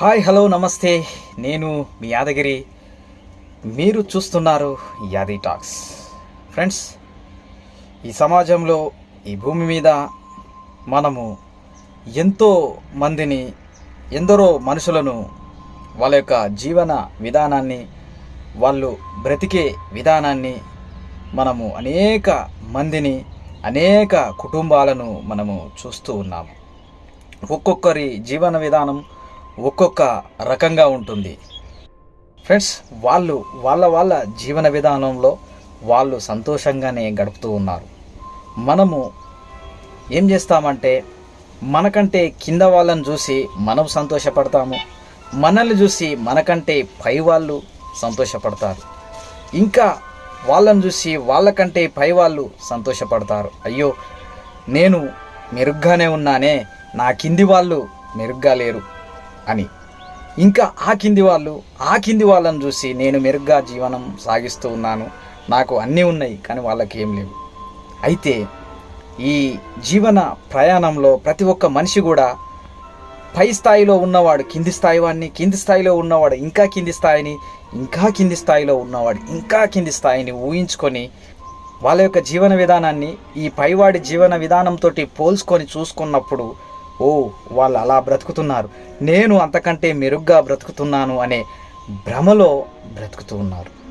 Hi hello నమస్తే. నేను మీ యాదగిరి. మీరు చూస్తున్నారు యాది టాక్స్. ఫ్రెండ్స్ ఈ సమాజంలో ఈ భూమి మీద మనము ఎంతో మందిని ఎందరో మనుషులను వాళ్ళ యొక్క జీవన విధానాన్ని వాళ్ళు బ్రతికే విధానాన్ని మనము అనేక మందిని అనేక కుటుంబాలను మనము చూస్తూ ఉన్నాము. ఒక్కొక్కరి జీవన విధానం ఒక్కొక్క రకంగా ఉంటుంది. ఫ్రెండ్స్ వాళ్ళు వాళ్ళ వాళ్ళ జీవన విధానంలో వాళ్ళు సంతోషంగానే గడుపుతూ ఉన్నారు. మనము ఏం చేస్తామంటే మనకంటే కింద వాళ్ళని చూసి మనం సంతోషపడతాము. మనల్ని చూసి మనకంటే పై వాళ్ళు సంతోషపడతారు. ఇంకా వాళ్ళని చూసి వాళ్ళకంటే పై వాళ్ళు సంతోషపడతారు. అయ్యో నేను మెరుగ్గానే ఉన్నానే నా కింది వాళ్ళు మెరుగ్గా లేరు. అని. ఇంకా ఆ కింది వాళ్ళు ఆ కింది వాళ్ళని చూసి నేను మెరుగ్గా జీవనం సాగిస్తూ ఉన్నాను. నాకు అన్నీ ఉన్నాయి కానీ వాళ్ళకి ఏం లేవు. అయితే ఈ జీవన ప్రయాణంలో ప్రతి ఒక్క మనిషి కూడా పై స్థాయిలో ఉన్నవాడు కింది స్థాయి వాడిని కింది స్థాయిలో ఉన్నవాడు ఇంకా కింది స్థాయిని ఇంకా కింది స్థాయిలో ఉన్నవాడు ఇంకా కింది స్థాయిని ఊహించుకొని వాళ్ళ యొక్క జీవన విధానాన్ని ఈ పైవాడి జీవన విధానంతో పోల్చుకొని చూసుకున్నప్పుడు ఓ వాళ్ళు అలా బ్రతుకుతున్నారు. నేను అంతకంటే మెరుగ్గా బ్రతుకుతున్నాను అనే భ్రమలో బ్రతుకుతూ ఉన్నారు.